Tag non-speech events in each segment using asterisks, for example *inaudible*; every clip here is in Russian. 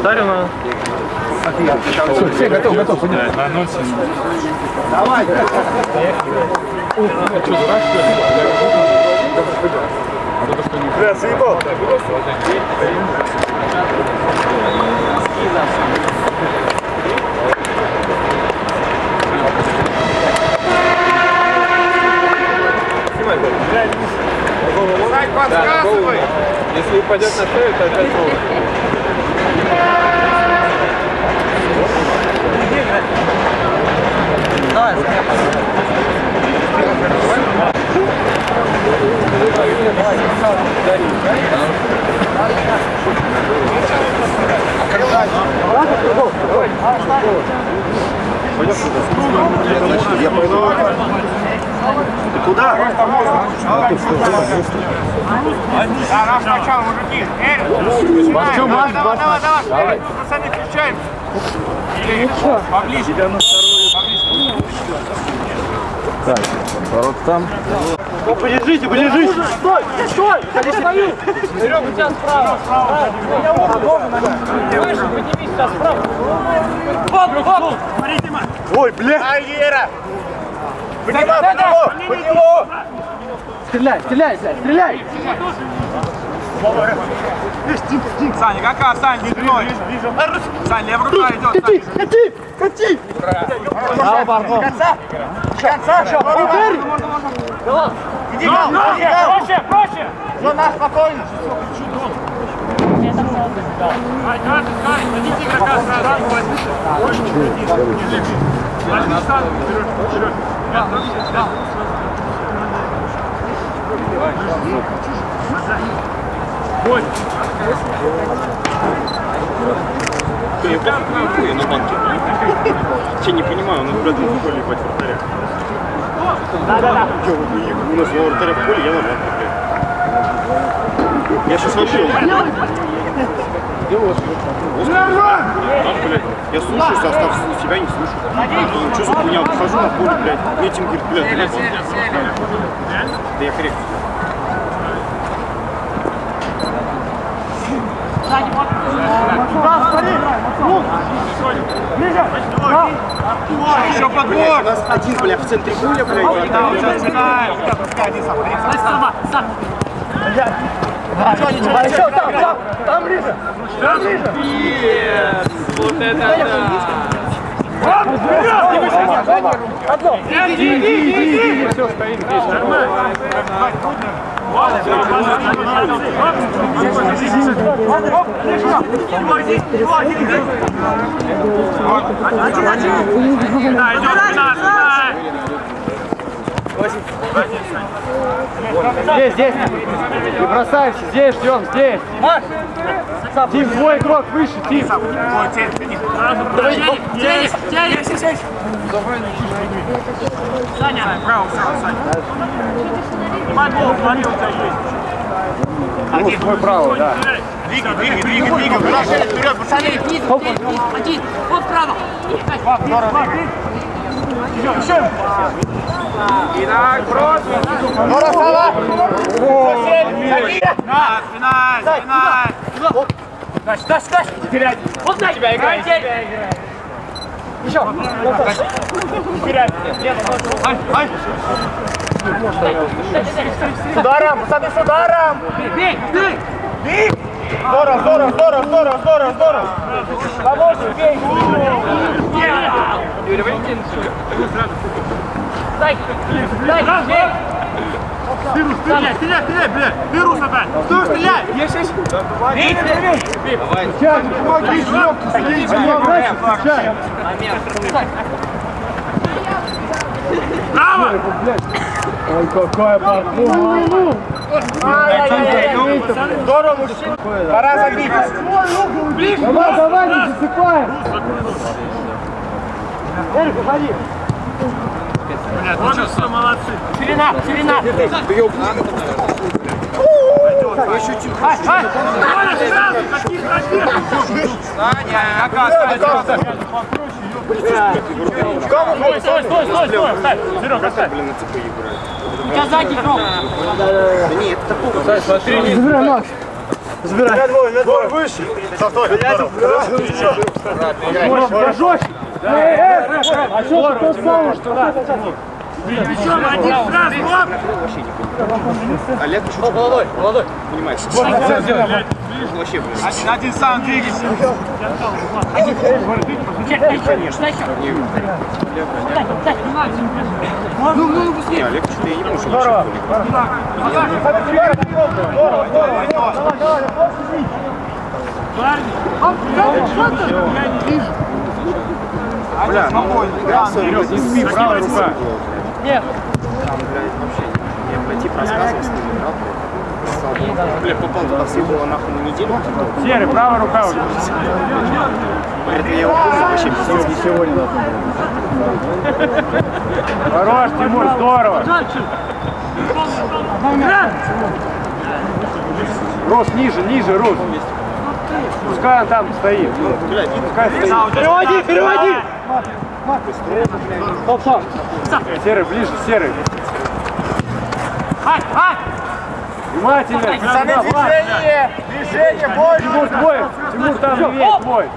Ударил на... Все, все, готов, готов. На носик. Давай. Бля, заебал. Сань, подсказывай! Если упадет на шею, то опять ровно. Куда? Да, наш начало, мужики. Эрик, начинаем. Давай, давай, давай, давай. Пацаны, включаем. Или поближе. Ворот там. Подержите, подержите. Стой, стой. Серега, у тебя справа. Выше, поднимись сейчас справа. Хоп, хоп. Ой, бля. Ай, Ера. Поднимай, под него, под него. Стреляй, стреляй, блядь, стреляй! Саня, какая, Сань, не длиной. Сань, левая рука идет. Кати, кати, кати! Браво, Барко! Конца, конца, все, ударь. Иди, гол, проще, проще. Зона, спокойно. Я на банке. Я не понимаю, нас брат в поле ебать вратаря. Да-да-да. У нас два вратаря в поле, я на банке. Я сейчас вообще... Там, блядь, я слушаю состав, себя не слушаю. Что за хуйня? Выхожу на поле, блядь, этим говорит, блядь, блядь. Да я хрен. Еще подбор. У нас один, блядь, в центре поля, блядь. Да, вот сейчас начинаем. А еще там, там, там ближе! Там ближе! Вот это да. Иди, иди, иди, иди! Все, стоит здесь, нормально. Да, идет 15, Здесь, здесь! Не бросайся, здесь ждем, здесь! Тим, твой игрок выше, Тим! Саня, право, право, Саня. Снимай голову, смотри, у тебя есть. Вот твой право, да. Двигай, двигай, двигай, двигай. Вперед, вперед, пацаны. Один, вот право. Итак, просто. Нора, Сава. Сосед, На, спина, спина. Дальше, дальше, дальше. Вперед. Вот на тебя играет. Вперед. Ай, ай. С ударом, пацаны, с ударом. Бей, бей. Бей. Здорово, здорово, здорово, здорово, здорово, здорово. Помощник, бей. Юрий Валентинович. Дай, дай, бей. Стреляй, стреляй, стреляй, бля. Вирус опять. Стой, стреляй. Есть, есть. Бей, бей, бей. Сейчас, помоги, жопку, садись, сейчас! Браво. Ой, какая! Ай-яй-яй. Здорово, мужчина. Пора забить. Давай, давай, не засыпай! Эрик, уходи! Вот что, молодцы. Ширина, ширина. Коля, сразу, какие красивые. Саня, какая Саня? Стой, стой, стой, стой, стой, оставь. Серега, оставь. Блин, на ЦП играет. У тебя сзади игрок. Да нет, это такого. Забирай, Макс! Забирай. Двое выше. Стой, Пожестче. Эй, эй, а что ты тот самый, что да? Олег еще молодой, молодой. Понимаешь? Вообще, блин. Один, один сам двигайся. Не, Олег что-то я не помню, что Здорово. Бля, ну игра Вперед, не спи, правая рука. Нет. Там, блядь, вообще я по типу рассказывал, с ним играл. Бля, попал туда съебало нахуй на неделю. Серый, правая рука уже. Это я помню вообще пиздец. Сегодня надо. Хорош, Тимур, здорово. Рус, ниже, ниже, Рус. Пускай он там стоит. Пускай стоит. Переводи, переводи. Серый, ближе, серый. Ай, ай. Внимательно. Пацаны, движение. Движение, бой. Тимур твой. Тимур там левее твой.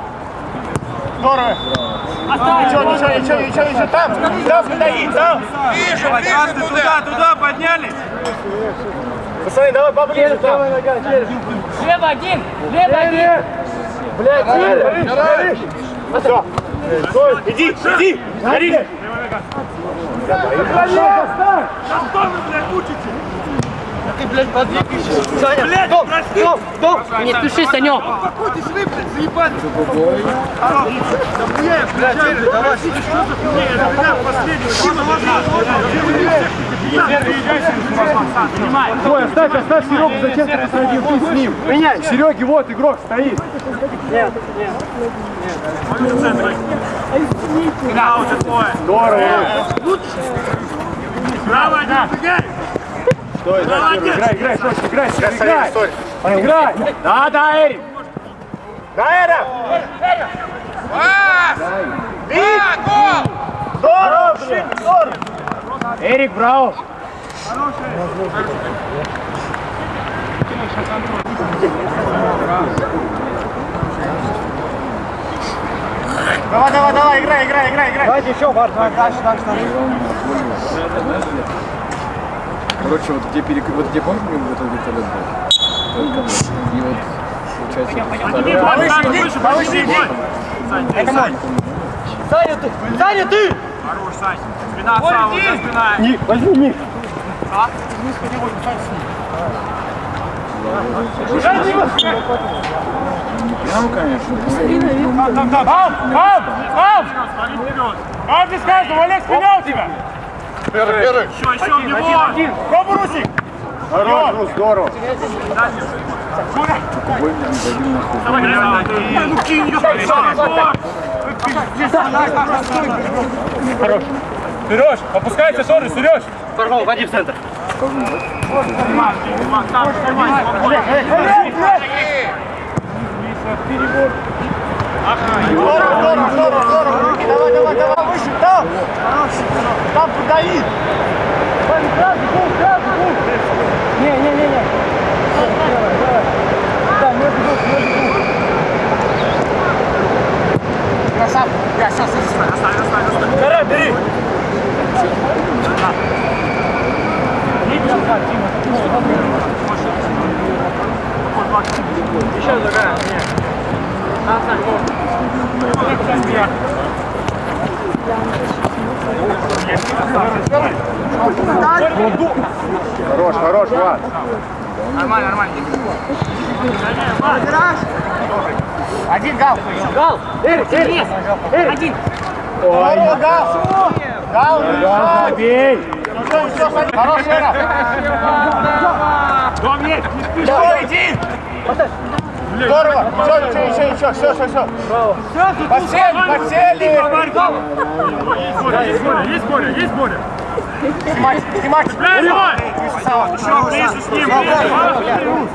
Здорово. Ничего, ничего, ничего, ничего, ничего. Там, там стоит, там. Вижу, вижу, туда, туда поднялись. Пацаны, давай поближе там. Лево один. Лево один. Блядь, серый. Все. Стой. Иди, иди. Горишь. Не спеши, Санек. Ой, оставь, оставь Серегу, зачем ты посадил ты с ним? Меняй. Сереги, вот игрок стоит. Здорово. Право, один, Стой, да, играй, играй, Сочи, играй, Серега, играй. Играй. Да, да, Эрик. Да, Эра! Бит! Здорово, блин, здорово! Эрик, браво. Давай, давай, давай, играй, играй, играй, играй! Давайте еще, Марк, дальше, дальше, дальше. Короче, вот где перек... вот где помнишь, мы вот этот вертолет был? И вот, получается, Повыше, иди, повыше, иди! Это мой! Саня, ты! Саня, ты! Хорош, Сань! Спина сам, вот спина! Не, возьми, не. прям, конечно. Там, там, там! Там! Там! Там ты скажешь, Олег, спина у тебя! Первый, первый. Еще, еще в него! Пробуй, Русик! Хорош, ну здорово. Давай, ну кинь ее! Хорош! Сереж, опускайся, Шоры, Сереж! Порвал, води в центр. Давай, давай, давай, выше, там! Там подавит! Не, не, не, не. Да, не бегут, не бегут. Красавчик! Я сейчас, сейчас, оставь, оставь, оставь! Гора, бери! Еще другая. Хорош, хорош, Влад. Нормально, нормально. Один гал. Гал. Эрик, Эрик. Эрик. Один. Здорово, гал. Забей. Все, все, садись. Хорош, Эра. Дом есть, не спеши. Иди. Здорово. Все, еще, еще, еще. Все, все, все. Подсели, подсели. Есть Боря, есть Боря, есть Боря. Снимай, снимай. Еще с ним.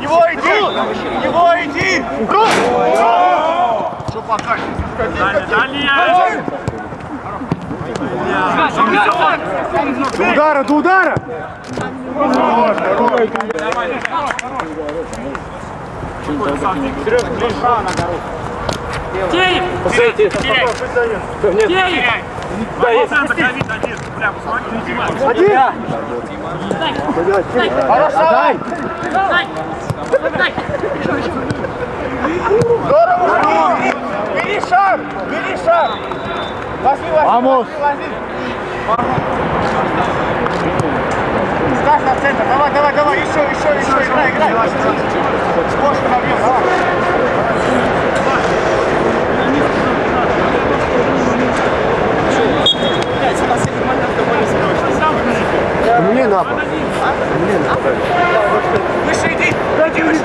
Его иди. Его иди. Рус. Что пока? Далее. До удара, до удара. Хорош, хорош. Теев! Посмотрите. Теряй! Нет. Теев! Да, Центр, Давид, один. Прям, смотри, внимательно. Дай! Дай! Дай! Здорово, Бери, бери шаг, бери шаг. Возьми. Ставь на центр, давай, давай, давай, еще, еще, еще, играй, играй. Ложку набьем, давай. Мне на пол. Выше иди.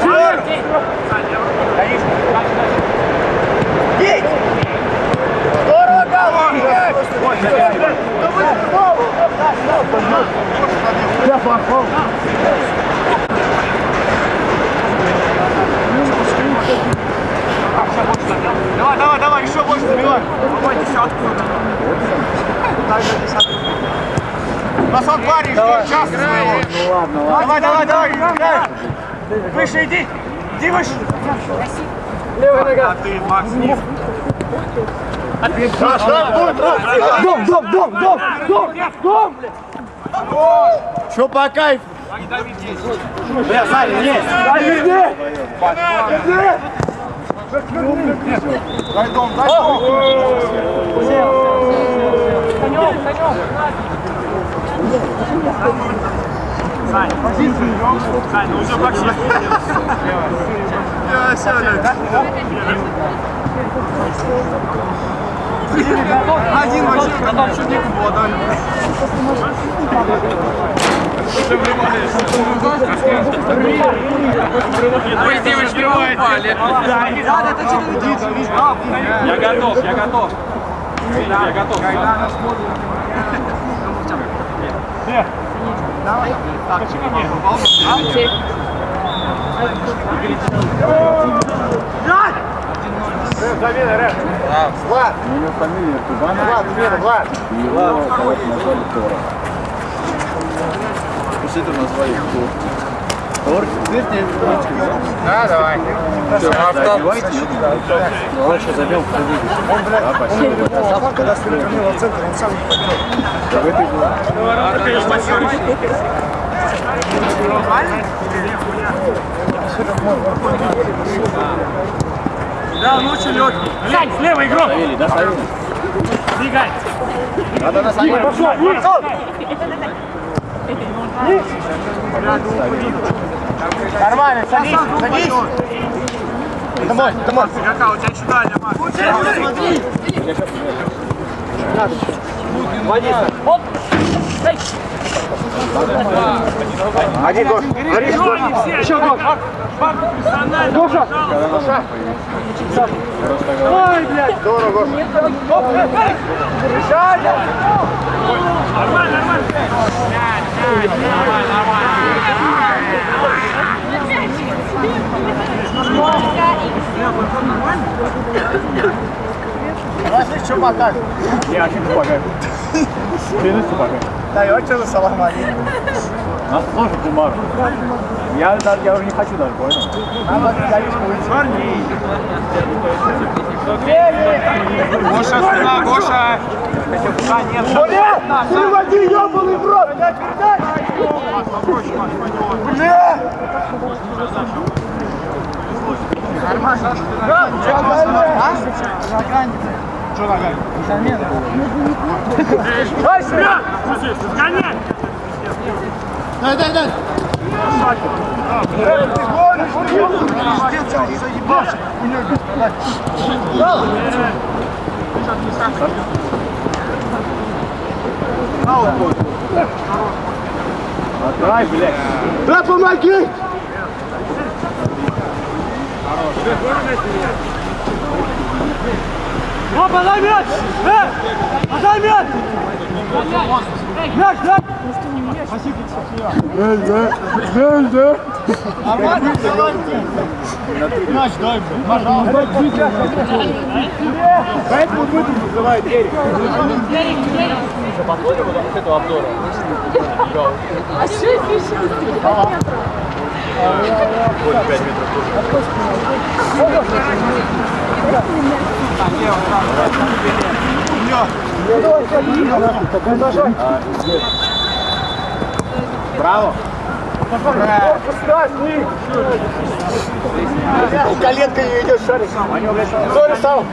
Здорово. Давид. Бей. Здорово, Гал, бегай. Я пошел. Давай, давай, давай, еще больше забивай. Давай десятку. У нас он парень ждет час своего. Ну ладно, ладно. Давай, давай, давай. Выше иди. Иди выше. Левая нога. А ты, Макс, не. Дом, дом, дом, дом, дом, дом. Что по кайфу? Бля, Саня, есть. Дай везде. Везде. Дай дом, дай дом. Сань, Сань, ну уже сейчас. Я сяду. Один вообще, там чуть не было, да? Ой, девочки, упали! Я готов, я готов. Я готов. У него фамилия Кубана. Влад, смена, Влад. Его кого-то назвали Тора. После этого назвали кто? Тор? Да, давай. Все, одевайте. Ну, сейчас забил в кредит. Он, блядь, а, спасибо. Когда перевернул в центр, он сам не пойдет. Да в этой было. Да, он очень легкий. Глянь, слева игрок. Ставили, да, ставили? Двигай. Надо на самом Пошел, вниз. Нормально, садись, садись. Домой, домой. Игрока, у тебя еще дальняя, Макс. Оп! Дай! Один, Гош. Борис, Гош. Еще гол. Гоша. Ой, блядь. Здорово, Гош. Нормально, нормально. Возьми, что покажешь. Я очень помогаю. Клянусь помогаю. Даете за салам алейкум. Нас тоже Кумар. Я, да- я уже не хочу даже, понял? Надо галечку выйти. Гоша, спина, Гоша. Да, нет. Бля, переводи, ебаный в рот. Бля. Нормально. А? Что ногами? Замена. Вперед! Слушай, сгоняй. Дай, дай, дай. Ты гонишь, ты гонишь. Заебался. Отдай, блядь. Да помоги. О, подай мяч! Э! Подай мяч! Мяч, дай! Мяч дай, пожалуйста. Поэтому будет называют Эрик. А что еще? Вот 5 метров тоже. Браво! Коленка не идет, шарик. Сори, сам.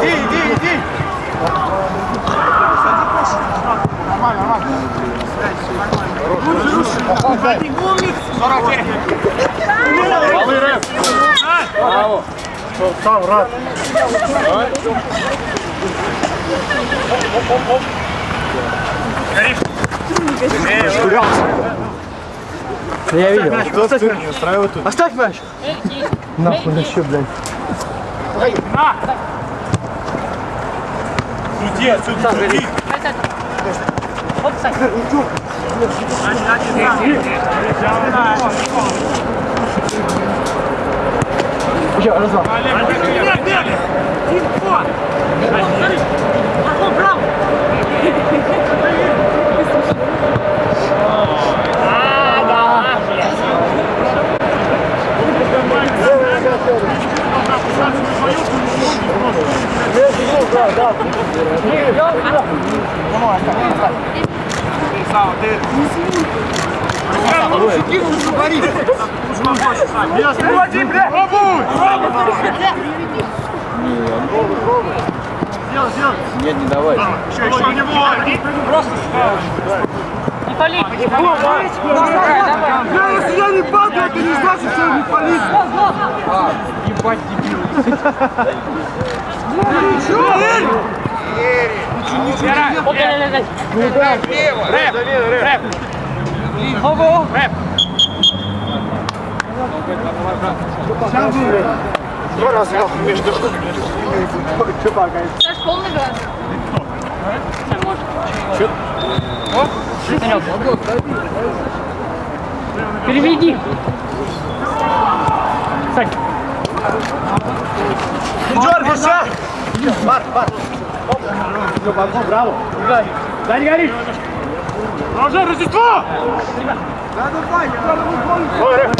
Иди, иди, иди. Я видел. Кто стыд не устраивает тут? Оставь мяч. Нахуй еще, блядь. Суди, суди, суди. Еще, раз, два. Бег, бег! Тимко! Пошел право! Вводи, бля! Пробуй! Нет, не давай. Еще, еще не бой! Просто Не пали, не пали. Я, если я не падаю, это не значит, что я не палит. Ебать, дебил. Вот, дай, дай, дай. Рэп, рэп. Ого. Рэп. Два раза нахуй между Саш, полный газ. Санек. Переведи. Сань. Не дергайся! Марк, Марк. Все, браво, браво. Да не горишь. Продолжай Рождество! Ой, рэп.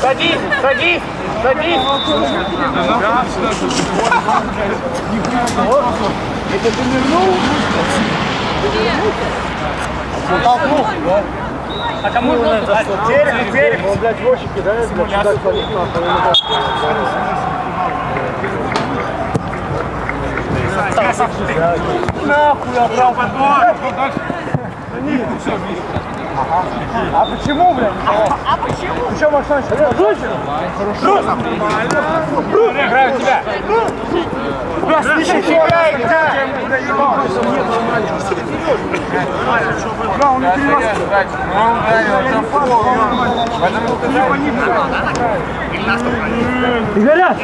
Садись, садись, садись. А кому нужно? Терек, терек. Он, блядь, дворщик кидает, блядь, сюда кладет нахуй. Нахуй, обрал подбор. А почему, блядь? А почему? Ты что, Максан, Играю тебя. Игоря!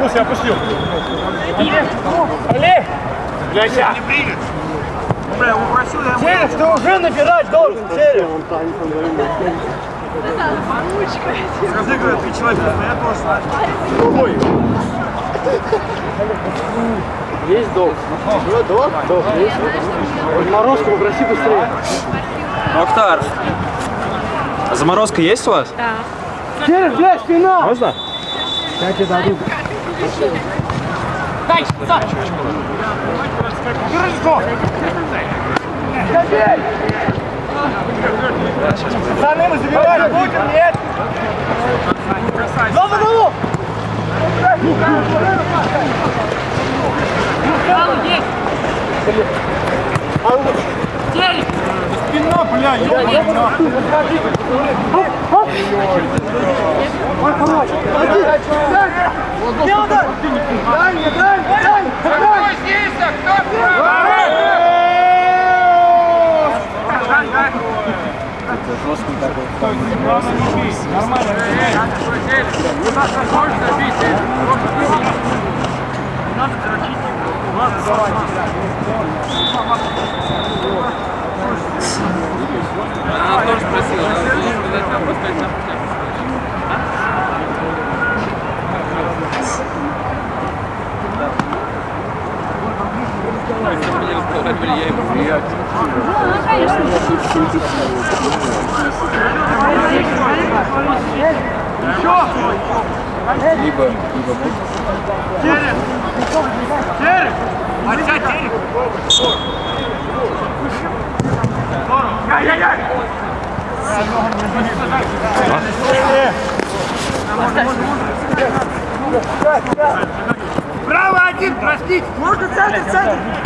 Гусь, опустил. Олег! Гляся. Не примет. Бля, он просил, я Терек, ты уже набирать должен, Терек. Скажи, говорю, ты человек, но я тоже знаю. Есть долг. Ну, долг? Долг есть. Морозку попроси быстрее. Мухтар, а заморозка есть у вас? Терек, блядь, спина! Можно? Я тебе дадут. Дай, Сань. Пацаны, мы забивать будем, нет? Гол за голову! Есть! Спина, бля, ёбаная! Дело, да! Дань, Дань, Дань! Кто здесь, а кто? Дань, Дань! жесткий такой. Главное не бей, нормально. У нас возможность бить, просто выбить. Не надо дрочить. Ладно, давайте. Она тоже спросила, что надо там поставить на пути. Либо, либо будет. Отчать Терек! Яй-яй-яй! Право один, простите! Можно центр, центр!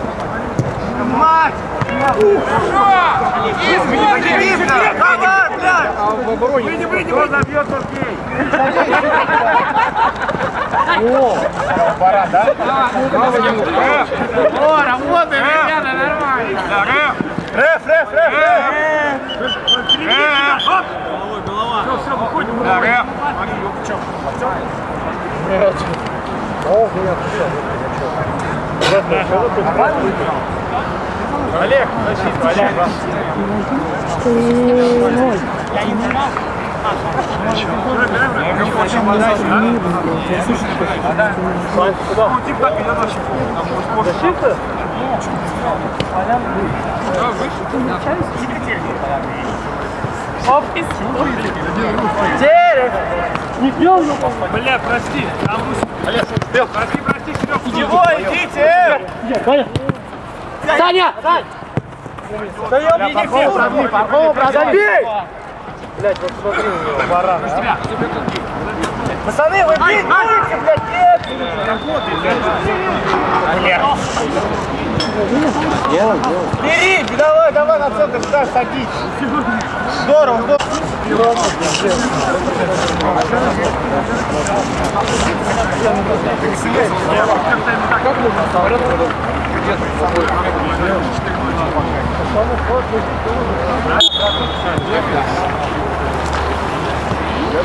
Мать! Видно! Давай, блядь! Выйди, выйди, Кто забьет, тот гей! Пора, да? О, работаем, ребята, нормально! Реф, реф, реф, реф! Реф! Голова! Все, все, выходим! Да, реф! Олег, защита, Олег! Защита? Терек! Не пьем, Бля, прости. Олег, прости, прости, Серег. Чего, идите! Саня! Даем, иди все! Пархова, брат, Забей! Блять, вот смотри на него, баран. а. Пацаны, вы бить будете, блядь, нет! Бери, давай, давай на центр сюда садись. Здорово, здорово.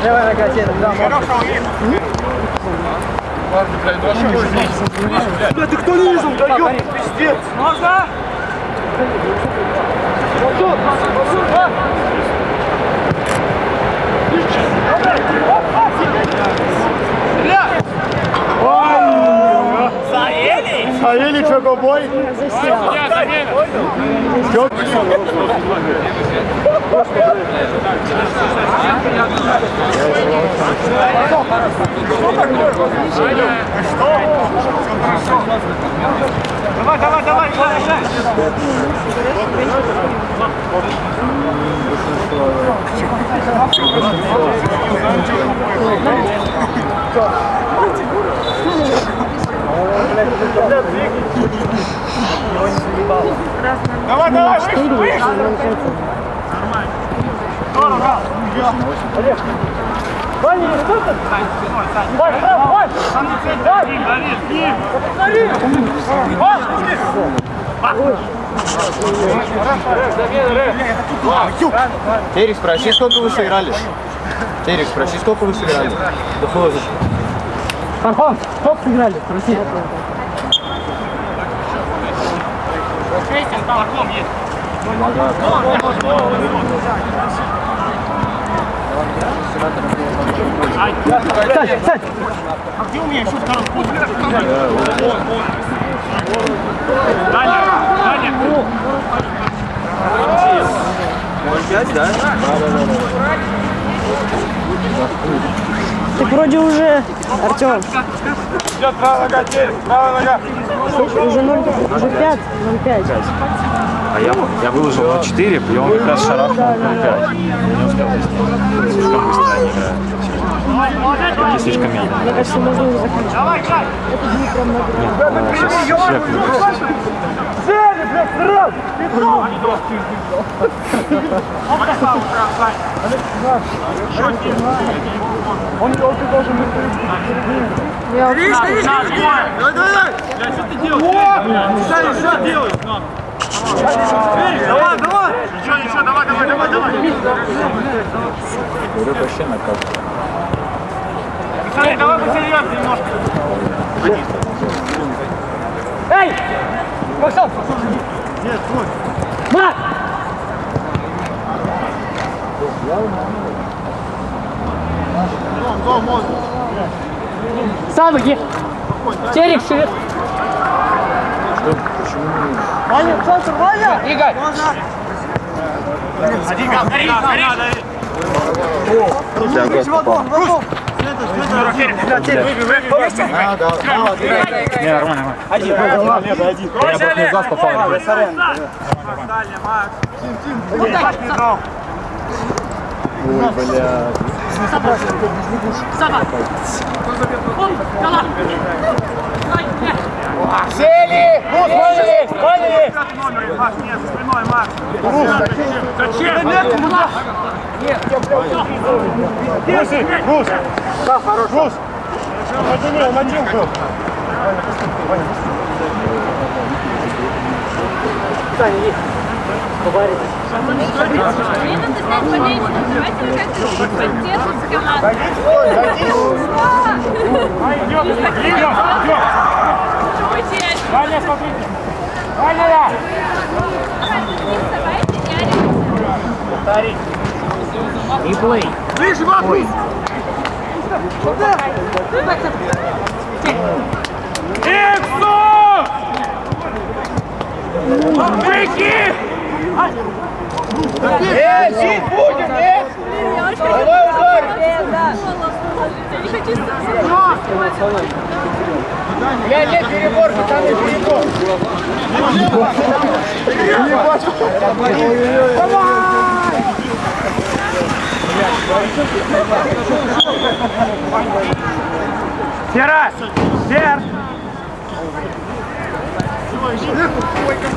Давай нога, Сеня, да, Бля, ты кто не видел, да ёб, пиздец. Можно? Савелий Чокобой. Давай, давай, давай, играй, играй. Давай, давай, выше, выше. Здорово. Олег. Ваня, не что ты? Вань, Вань, Вань. Вань. Повтори. Вань, Терек, спроси, сколько вы сыграли? Терек, спроси, сколько вы сыграли? Доходит. Пархон, стоп сыграли, спроси. Сань, Сань! А где у меня еще второй путь? Даня, Даня, Так вроде уже, Артем, идет правая нога, теперь, правая нога. уже 0, уже 5, 0,5. А я, я выложил на 4, и он как раз шарахнул на 5. Не успел заснимать. Слишком быстро они играют. Руки слишком медленно. Мне кажется, можно уже заканчивать. Давай, играй. А, Сейчас шлях выпустит. Я вот Давай, давай, давай. Бля, что ты делаешь? Саня, что делаешь? Давай, давай. Ничего, ничего, давай, давай, давай, давай. Саня, давай посерьезнее немножко. Эй! Максим! Мат! Сам иди! Терек шире! Ваня, центр, Ваня! Игорь! Один, гори, гори, гори. Не, нормально, нормально. Сели! Вот, Ваня есть! Ваня есть! Макс, нет, за спиной, Макс. Зачем? Руси, Рус! Да, хорош. Рус! Один, он один был. Мне надо знать болельщиков. Давайте вы как-то поддержите команду. Идем, идем, идем. Потерять. Ваня, смотрите.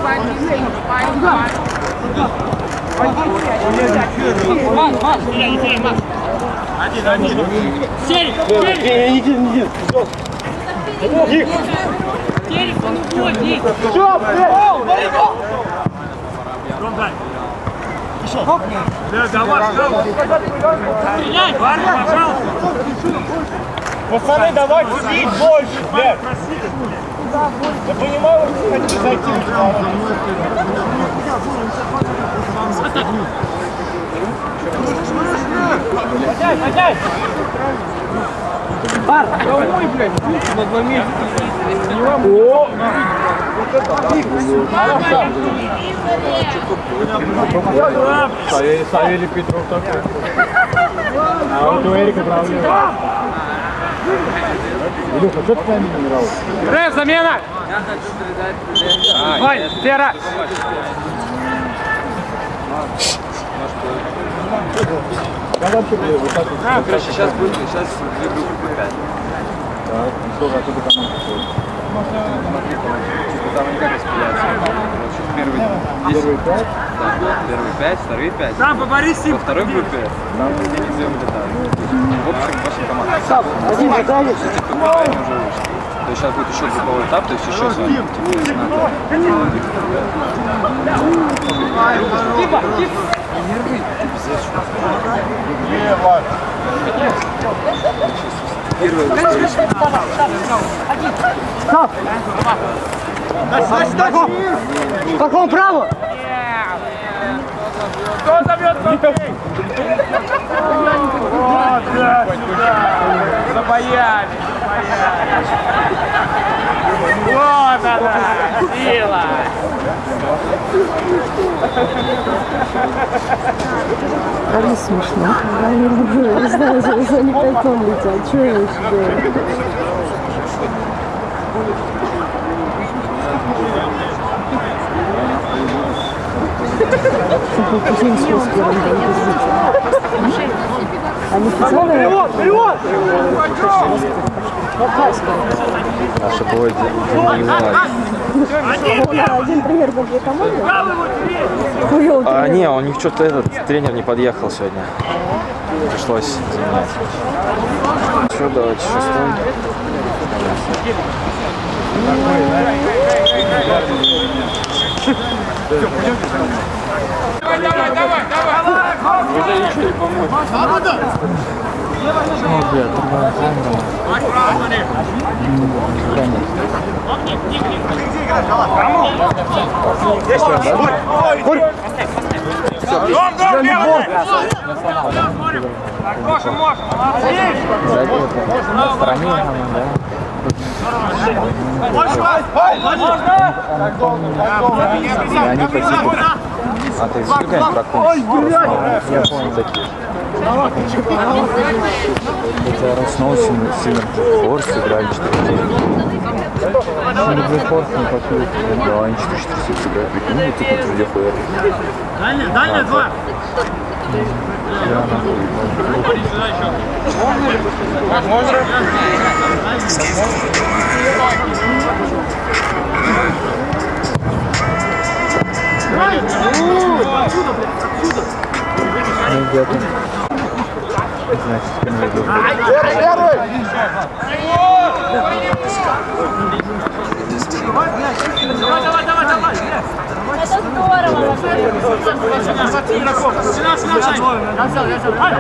Ваня! Давайте не Ближе, Макс! Иксу! Выйти! Эй, сидь будем, нет? Давай ударим. Не хочу Я нет перебор, там не перебор. Сера! Сер! Да, давай, Стреляй! Парни, пожалуйста! Пацаны, давайте бить больше, блядь. Я понимаю, вы хотите зайти в сторону. Пар, домой, блядь, на два месяца. О! Савелий Петров такой. А вот у Эрика проблема. Илюха, что ты не играл? Рэп, замена! Вань! Я вообще, блядь, вот так вот. Короче, сейчас будет, сейчас две группы 5. Так, ну что, а тут команда стоит? Типа там они как распределяются. Первые 10, Первые пять? да, первые 5, вторые 5. Сам поборись с Во второй группе там последний две улетают. В общем, ваша команда. Один задали. Они уже вышли. То есть сейчас будет еще групповой этап, то есть еще с вами, типа, не знаю, Типа, типа. Не, ладно. Как он право? Кто зовет? Забоялись. Вот она, сила. Али смешно. Они, не знаю, за, за не пятом летят. Что я вообще делаю? Путинский с первым Они специально... Вперед! Наша бой Он один тренер был для команды. А, не, у них что-то этот тренер не подъехал сегодня. Пришлось заменять. Что, давайте шестой. Давай, давай, давай, давай. Дом, дом, белый! Так, Гоша, Моша, молодец! Они погибли. А ты сбегай прокончишь. Я понял, такие. Это снова сильно, сильно форс играли 4 Сильно форс не покрыл. Да, они 4-4 играют. Прикинь, вот тут везде хуярят. Дальняя, дальняя, два. Ну, где-то. Значит, теперь найду. Давай, давай, давай, давай. Это здорово. Сюда, сюда, Сань. Я взял, я взял. Ай.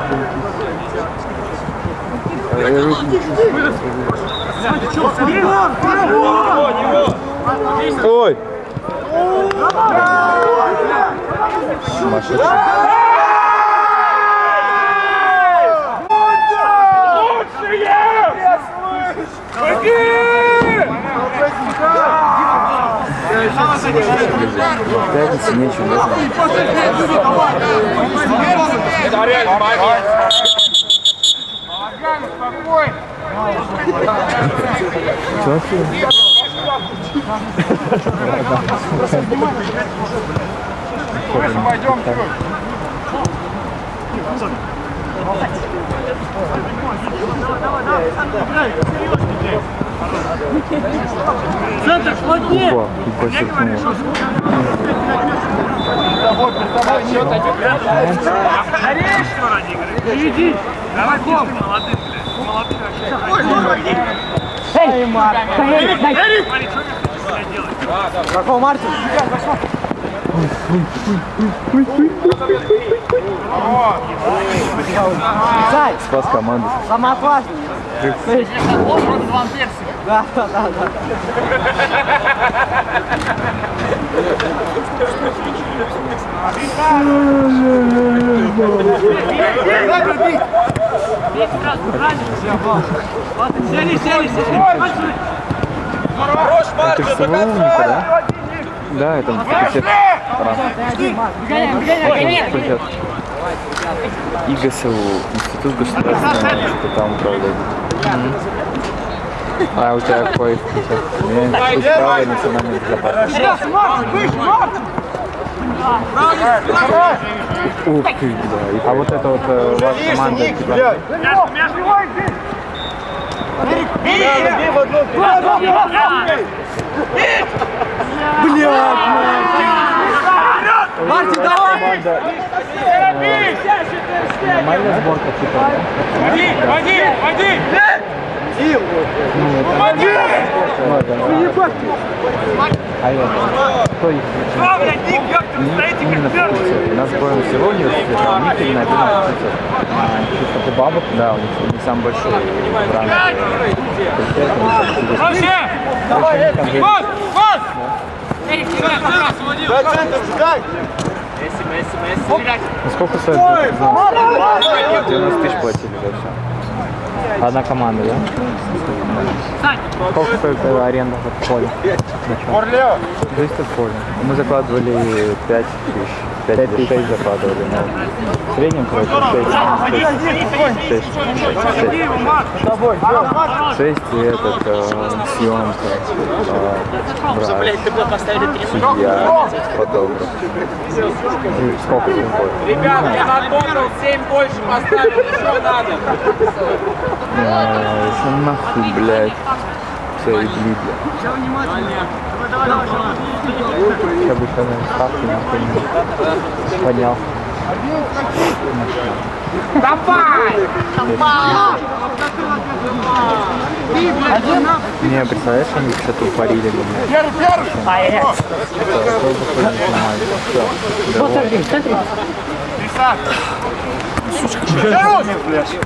Ой! Сумасшедший. Пятница, нечего, да? Балаган, успокойся. Чё вообще? Выше пойдем чуть. Центр, плотнее. Опа, и подчеркнул. Скорее, что ради игры. Иди. Давай, Ком. Молодцы, блядь. Молодцы вообще. Эй, Марк, дай, дай. Смотри, что ты делаешь? Какого Мартин? Зай, Спас команду. самое опасное. Да, да, да, да. Сели, сели, сели. Это же Самоумника, да? Да, это факультет. Факультет. ИГСУ, Институт государственного, что там управляет. А у тебя какой факультет? У меня Институт права и национальной безопасности. Ух ты, да. А вот это вот э, ваша команда, типа, Мартин, давай! команда нормальная сборка, типа, Води, води, води. ну, это, а это, кто их Что, блядь, Ник, именно как мертвый? У нас сбор всего университета, а у них именно один факультет. А, чисто по бабок, да, у них, у них самый большой факультета. Вообще! Же- Вот, вот! Эрик, сюда, сюда, сводил. Ну, сколько стоит? будет? 90 тысяч платили за все. Одна команда, да? Сколько стоит э, аренда в поле? Зависит от поля. Мы закладывали 5 тысяч. 5 или 6 закладывали. В среднем, короче, 6. 6. 6 и этот, э, съемка, э, врач, судья, фотограф. И сколько им будет? Ребят, я на тотал 7 больше поставил, что надо? А, Если нахуй, блядь. Все, и блядь. Я бы еще на ставки нахуй не поднял. Не, представляешь, они что-то упарили бы. Первый, первый! Вот смотри, смотри. Блядь, что.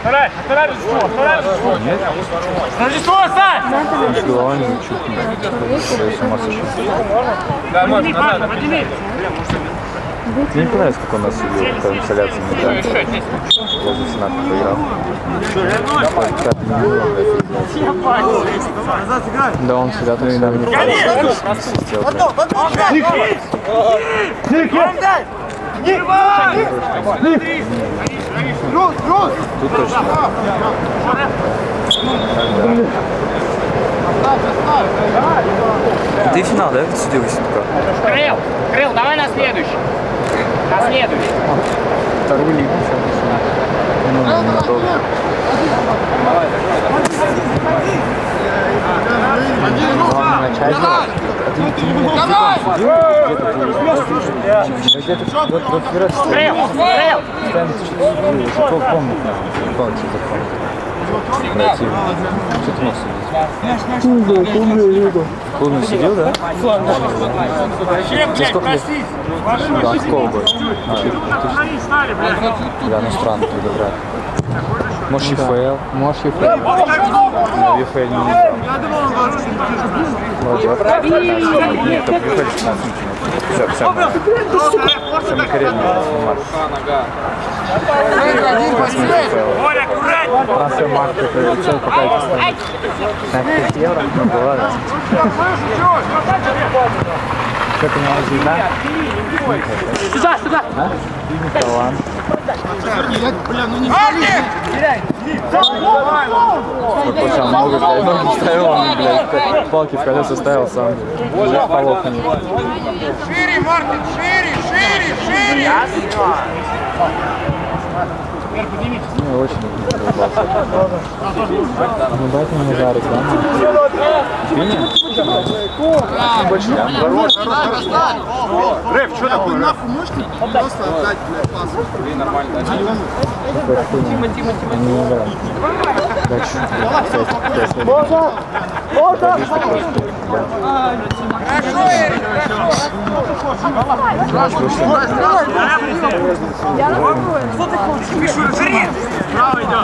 Вторая, вторая Рождество, вторая Рождество. Нет? Рождество, Сань! С головой не чухнет. Я с ума сошел. Подними, папа, подними. Мне не понравилось, как он нас увел по инсталляции медали. Возле Сената проиграл. Да он всегда так всегда мне Тут точно. Ты финал, да, судил Василька? Крыл, Крыл, давай на следующий. На следующий. Вторую лигу сейчас. Ну, не готов. Главное начать. Где-то Клубный сидел, да? Сколько лет? Да, какого? А, блядь. Да, ну странно подобрать. Может, ЕФЛ? Может, ЕФЛ? Но ЕФЛ не вот. Нет, только ЕФЛ 16 Все, все. Самый коренный марш. Боря, аккуратнее. Трансфер марк, это цель какая-то стоит. 15 евро? Ну, была, да. Что ты не видно? Сюда, сюда. А? Талант. Вот почему много, блядь, ноги ставил, он, блядь, палки в колеса ставил сам. Уже полов нет. Шире, Мартин, шире, шире, шире! Ну, очень улыбался. Ну, дайте мне жарик, да? Ну, больше я. Рэп, что такое? рэп? Тима, Тима, Тима. Не играем. Дальше. Хорошо, Эрик, хорошо!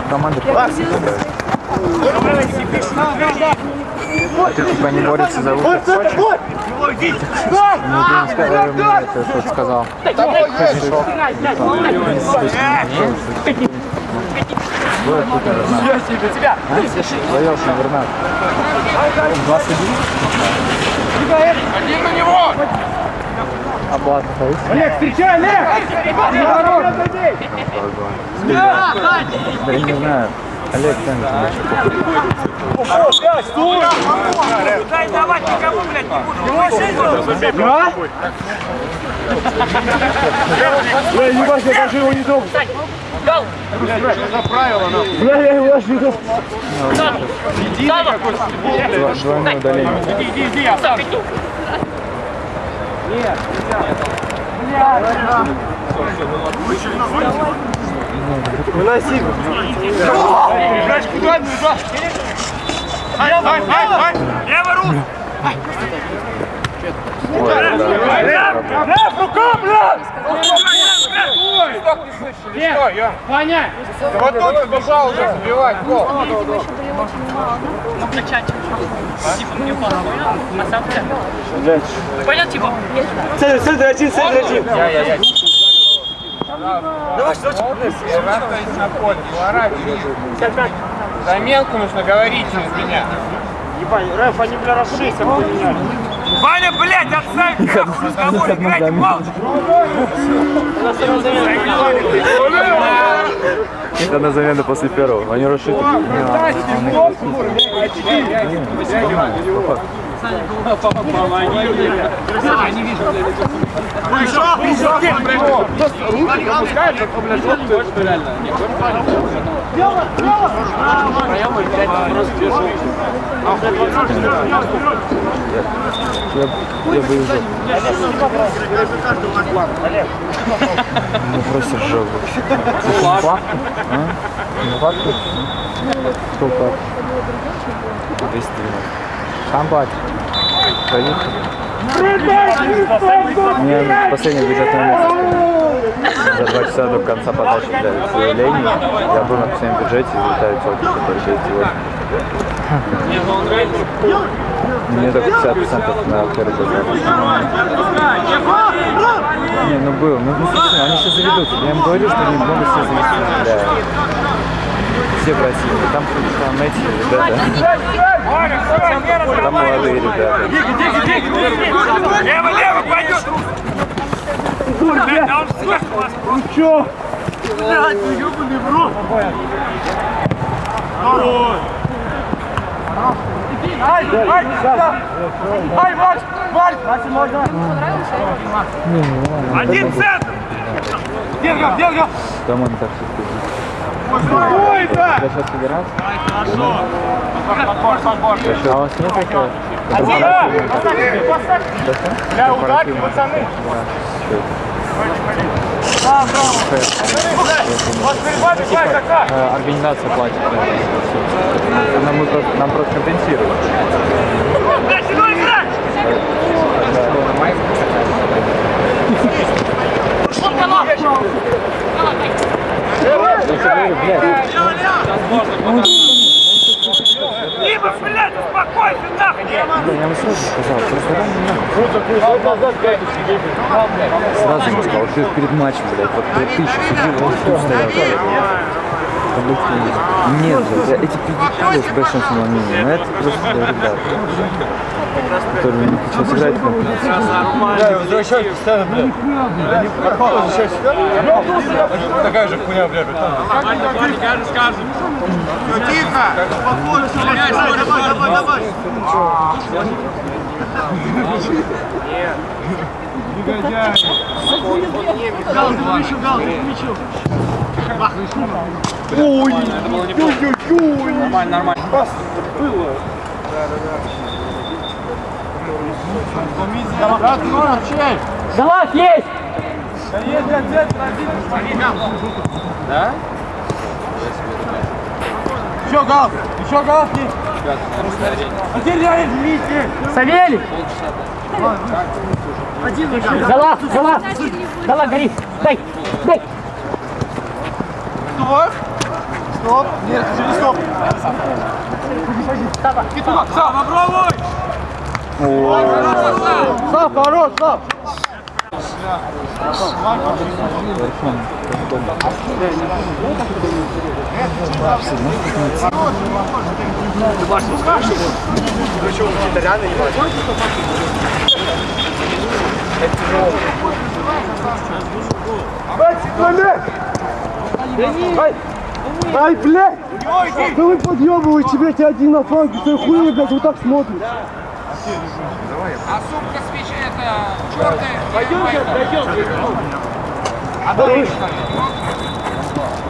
Команда Ты типа не борется за выход? Ну, не сказал, мне это кто-то сказал. Пришел. Было какой-то Вернат. Тебя. На Вернат. 21? Один на него! Облад. Олег, встречай, Олег! Да я не знаю. Олег тянет мяч. Дай давать никому, блядь, не буду. А? Бля, ебать, я даже его не трогал. Гол. Бля, я его аж не трогал. Дво- Двойное удаление. Иди, иди, иди, я сам. Выноси. Блядь, куда бежать? Ай, ай, ай, ай! Левый рук! Лев, рука, блядь! Листок не слышишь, или что, Ем? Ваня! Да Вот тут он бежал уже забивать гол. Понял, типа? Давай, что на поле, поворачивай. Заменку нужно говорить через меня. Ваня, блядь, отставь разговор, играйте молча. Это на замену после первого. Они расшиты. Я бы уже. Ну просто жопа. Факт? А? Ну факт? Сколько? 212. Сам платит. Мне последний бюджетный месяц. За два часа до конца подачи для заявлений я был на последнем бюджете и вылетаю сотни, который 6,8. Мне только 50% на первый бюджет. Не, ну был. Ну, ну слушай, они сейчас заведутся. Я им говорю, что они могут все завести. Да. Все просили. Там, там эти ребята. Там молодые ребята. Лево, лево, пойдет. Блядь, да он слышит вас. Ай, Макс, Макс! Один центр. Дергал, дергал! Там они так все сказали. Я сейчас собираться. Хорошо! Подбор, подбор! А у вас нет такого? Пацаны! Да, браво! Вот перед вами Слайк, как Э, Организация платит. это. Нам, нам просто компенсируют. Сюда играть. Либо, блядь, успокойся, нахуй. Я вам сразу сказал, просто. Сразу сказал, перед матчем, блядь, вот ты еще сидел, он тут стоял. Таблетки нет. Нет, блядь, эти педикюры с большим самомнением, но это просто для ребят, которые не хотят сыграть в. Да, возвращайтесь, ставим, блядь. Возвращайтесь. Такая же хуйня, блядь. Все, тихо. Давай, давай, давай. Залаз есть! Еще газ, еще газ. Отделяй, Дмитрий. Савелий! Залаз, залаз! Залаз, горит! Дай, дай! Стоп. Стоп. Нет, не стоп. Петух, сам, попробуй. Сам, хорош, сам. Ай, блядь! Да вы подъебываете, блядь, один на фланге, ты хуйня, блядь, вот так смотрит. А сумка с вещи это черная. Пойдемте, пойдемте. А ты что ли?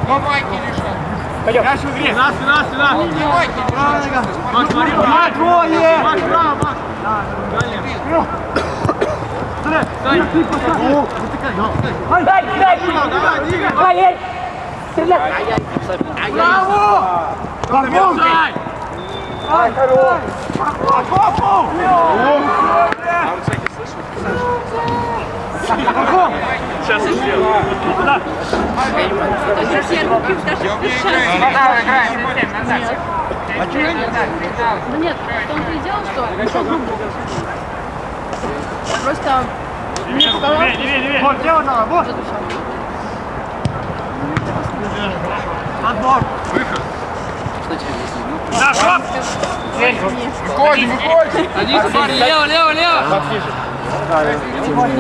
Ну, майки что? Пойдем. Я в игре. Спина, спина, спина. Не майки что? Макс, смотри, Макс, двое! Макс, браво, Макс. Дай, дай! Давай, двигай. Дай, Стреляй! Браво! Помогай! Ай, хорош! Попу! сейчас и сделаю. Куда? Ну нет, в том-то и дело, что ничего грубого. Просто показалось, Левее, левее, левее. Вот, дело надо, вот. Отбор. Да, стоп! Выходим, выходим. Лево, лево, лево!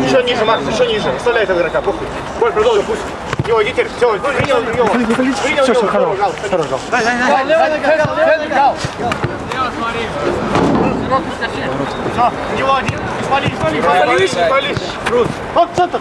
Еще ниже, Макс, еще ниже. Оставляй этого игрока, похуй. Боль, продолжи, пусть. Его, иди теперь. Все, принял его. Принял его. Хорош, хорош. Дай, дай, дай. Все, него один. Свали, свали, свали. Свали. Крут. Вот, центр.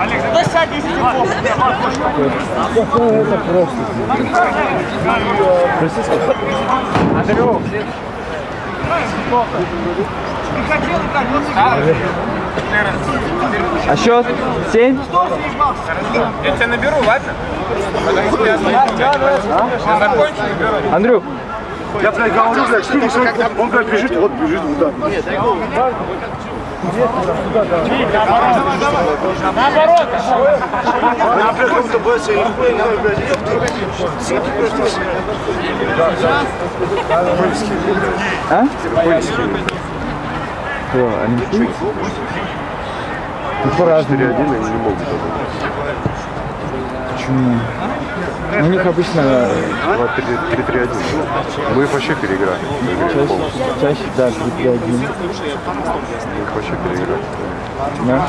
Олег, да сядь, если тебе А счет? Семь? Я тебя наберу, ладно? Я. Андрюх, Я, блядь, говорю, блядь, что он, он, блядь, бежит, вот бежит, вот так. Наоборот. Я, блядь, как будто боится, я нихуя не блядь, ёпта. Синки просто. а? Что, они шутят? Ну, по-разному. Один они не могут. Почему? Ну, у них обычно 3-3-1. Мы их вообще переиграли. чаще, чаще да, 3-1. Мы их вообще переиграли. Да?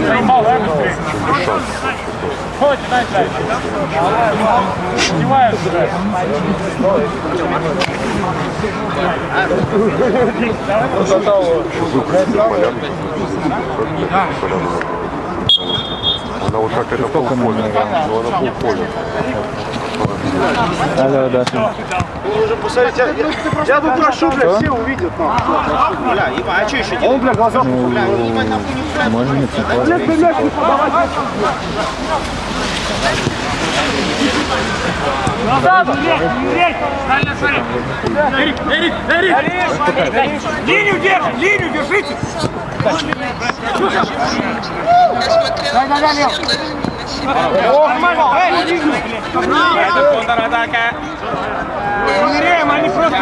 Заебал, да, быстрее? Ходите, дай, дай. Снимаю сюда. Она вот как это полполя. Ну, она полполя. Алло, Даша. Уже посмотрите, я, я, я тут прошу, блядь, все увидят. ну. Бля, еба, а что еще делать? Он, бля, глаза бля, ебать, нахуй не Можно не цепать. Назад, Юрий, Юрий! Правильно, смотри. Эрик, Эрик, Эрик! Линию держи, линию держите! Дай, дай, дай, Контратака. Проверяем, они просто...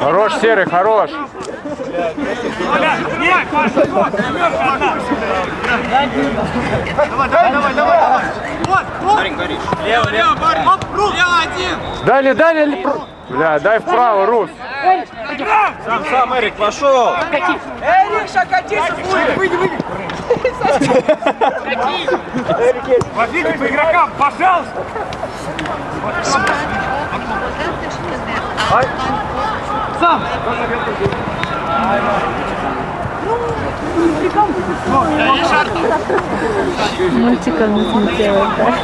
Хорош, Серый, хорош. Давай, давай, давай, давай. Вот, вот. Лево, лево, парень. Оп, рук. Лево один. Дали, дали. ли- Бля, дай вправо, Рус. Сам, сам, Эрик, пошел. Эрик, шакатись, выйди, выйди. Возьмите по игрокам, пожалуйста. Мультиком не делает, да?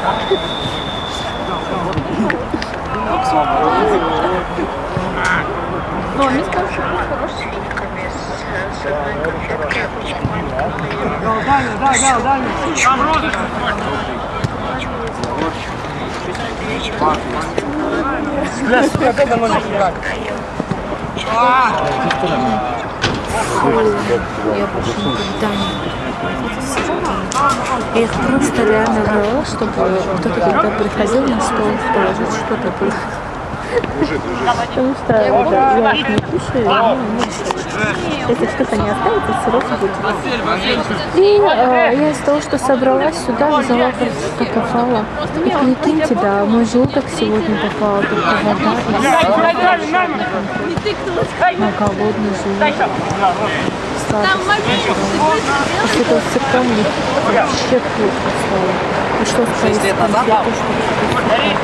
Ну, мне сказали, что хороший. Там розыгрыш. Я больше никогда не Я их просто реально брала, чтобы кто-то когда приходил на стол положить что-то Потому что это, я их не кушаю, если что-то не останется, сырок будет. И э, я из того, что собралась сюда, взяла просто попала. И прикиньте, да, мой желудок сегодня попала только вода и сыр. на голодный желудок. После этого сырка мне вообще плохо стало. И что сказать, конфеты, что Дай,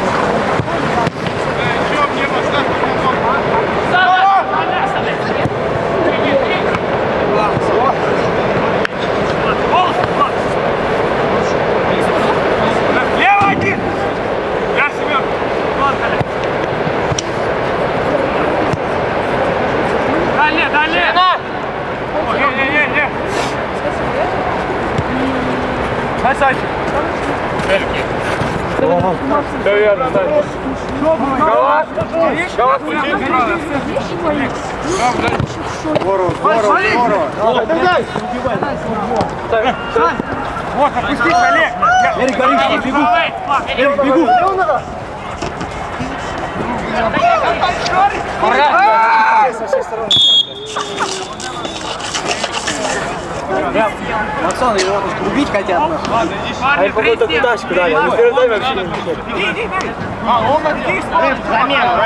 Красавчик. Все верно, да. Галас. Галас, включи. Здорово, здорово, здорово. Вот, опустись, Олег. Эрик, горишь, бегу. Эрик, бегу. Пацаны, его убить хотят. Парни, какой-то кудашку дали. Мы перед нами вообще не Иди, иди, иди. А, он здесь. Замена,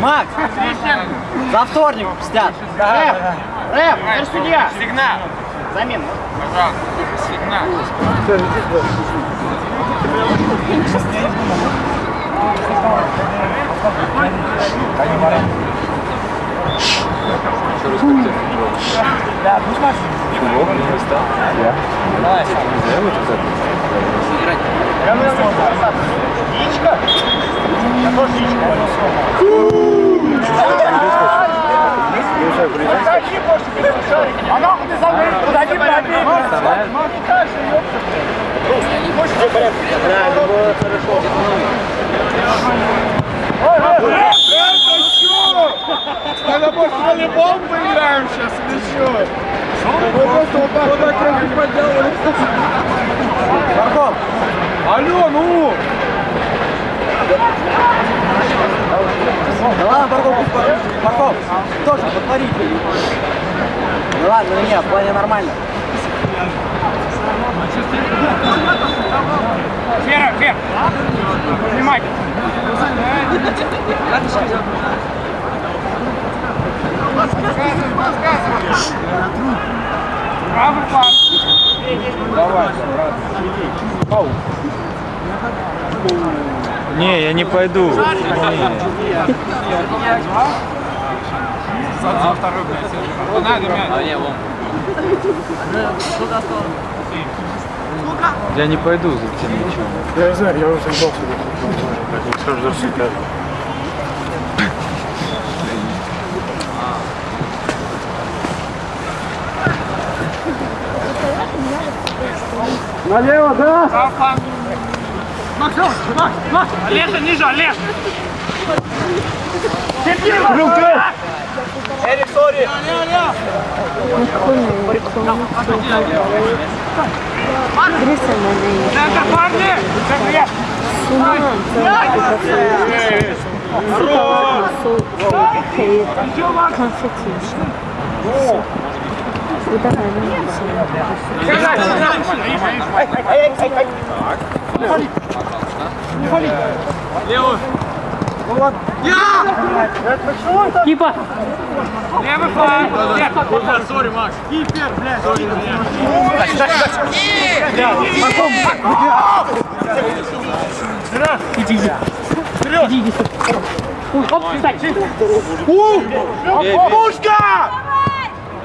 Макс, за вторник мстят. Рэп, рэп, это судья. Сигнал. Замена. Пожалуйста, сигнал. А нахуй ты забыл? Подойди, пробей. Надо больше волейбол поиграем сейчас или что? Мы просто вот так вот так руки поделали. Марков, Алло, ну! да ладно, Марков, пусть. Марков, тоже повторите. Ну ладно, ну нет, в плане нормально. Вера, Вера! Снимай! Правый пас! Давай, брат. Не, я не пойду. За второй, блядь. Надо мяч. Я не пойду за мячом. Я не знаю, я уже заебал сюда. Сразу же Налево, да? Папа. Макс, Макс, Макс! Олеша, ниже, Олег! Рука! Эрик, сори! Гриса на ней. Центр, парни! Центр, Constitution. Давай, Левую! Кипер! Левый фланг! Нет, sorry, Макс! Кипер, блядь! Sorry, Оп, встать! Пушка!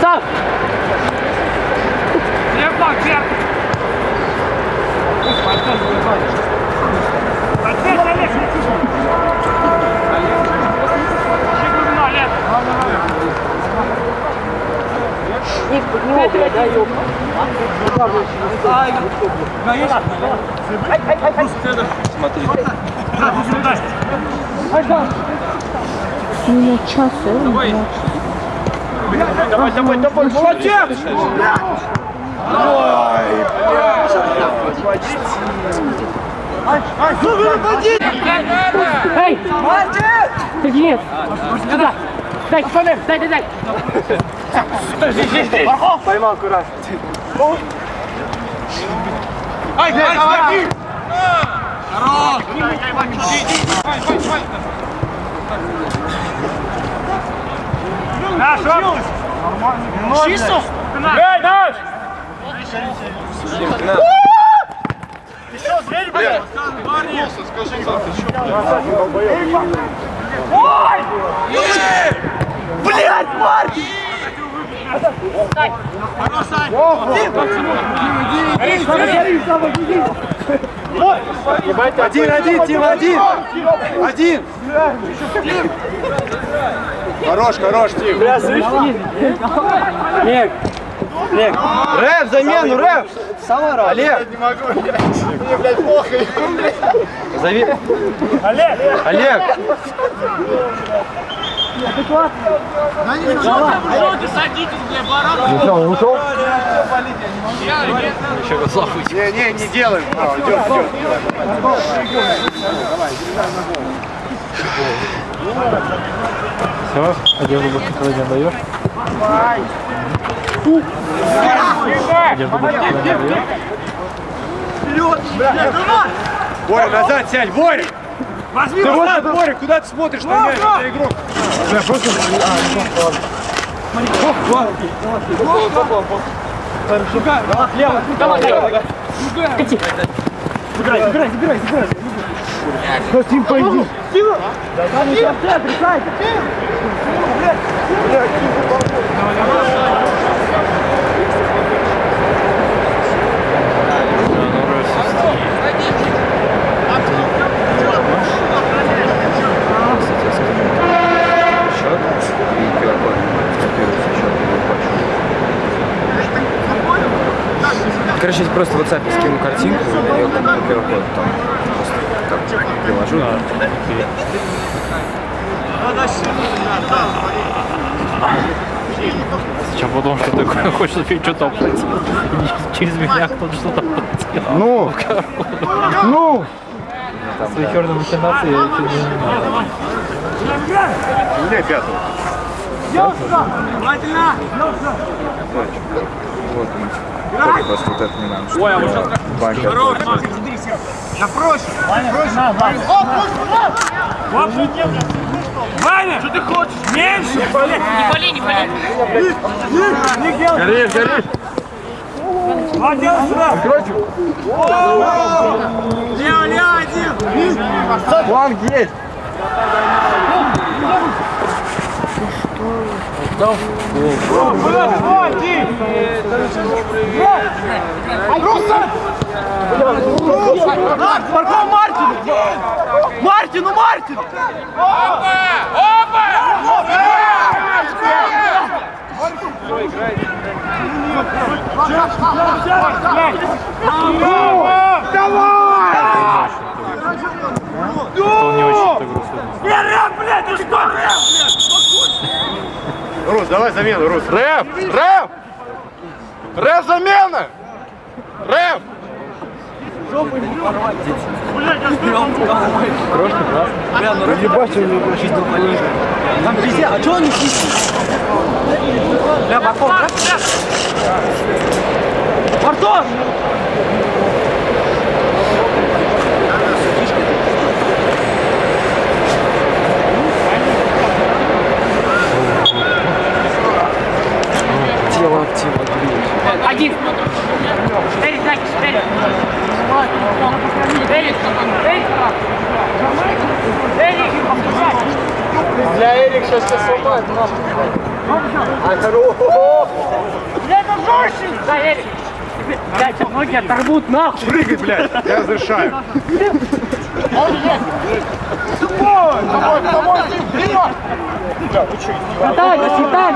Сам! Левый фланг, вверх! Ответь, Олег! Ищи глубину, Олег! У меня час, э? Давай, давай, давай, молодец! Эй! Сергеец! Сюда! Дай, дай, дай, дай! Поймал кураж. Ай, ай, ай! Хорош! Наш, Чисто? Играй, наш! Еще, зрель, блядь! Ой! Блядь, Марк! Один, один, Тим, один! Один! Хорош, хорош, Тим. Олег! Олег! Рэп, замену, рэп! Самара! Олег! Не могу, мне, блядь, плохо. Зови! Олег! Олег! Ну что, он ушел? Не, не, не делаем. А, идет, идет. Все, одежду больше сегодня даешь? Одежду больше сегодня даешь? Боря, назад сядь, Боря! Возьми Ты вот назад! этот, Боря, куда ты смотришь на мяч? Это игрок. Забирай, забирай, забирай, забирай! Тим, пойди! Там еще в центре, Саня! Счет Короче, я просто в WhatsApp скину картинку, и я QR-код там. Просто так приложу. Сейчас потом что такое, *laughs* хочешь опять что-то оплатить. *laughs* Через меня кто-то что-то оплатил. Ну, *laughs* ну. Свои черные махинации я чуть не знаю. У меня пятого. Вот он. Только просто вот это не надо. Ой, а вот сейчас... Банкер. Ваня! Что ты хочешь? Меньше! Не болей, не болей! Горишь, горишь! Молодец, сюда! Лео, Лео, один! Фланг есть! Вот, Ди! Марков Мартин! Мартин, ну Мартин! Кто не очень эту игру сегодня. Не рэп, блядь, ты что, блядь? Рус, давай замену, Рус. Рэп! Рэп! Рэп замена! Рэп! Там везде, а что он не сидит? Бля, Марков, да? Мартон! Один. Эрик, Эрик. Эрик, Эрик. Эрик, опускай. Бля, Эрик сейчас сломает, нахуй. А, хорош! Бля, это жестче. Да, Эрик. Блядь, сейчас ноги оторвут нахуй. Прыгай, блядь, я разрешаю. Дай, дай. Дай, дай.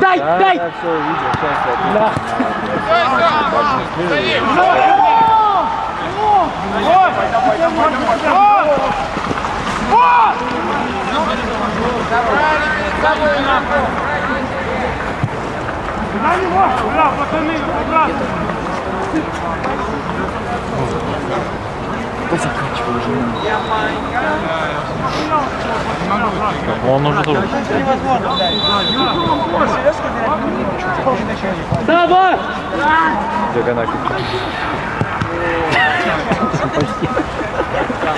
Дай, дай. Я все увидел, сейчас я На него! Бля, пацаны, обратно! Он уже тоже. Давай. диагональ.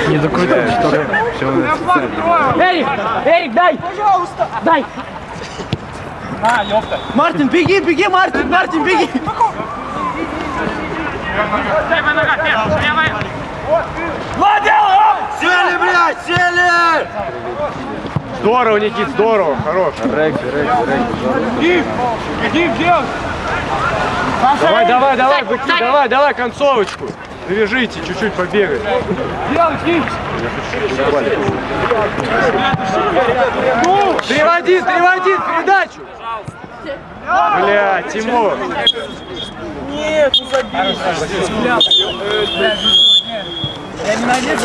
Не докрутил, что ли? Эрик, Эрик, дай! Пожалуйста! Дай! На, ёпта! Мартин, беги, беги, Мартин, Мартин, беги! Левая нога, левая, левая. Сели, блядь, сели! Здорово, Никит, здорово, хорош. Регби, регби, регби. Иди, делай! Давай, давай, давай, быки, давай, давай, концовочку. Навяжите, чуть-чуть побегай. Делай, Ким! Переводи, переводи, передачу. Бля, Тимур. Нет, ну забей! Я ненавижу